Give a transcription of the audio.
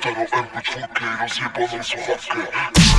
Staro MP4 rozjebane słuchawkę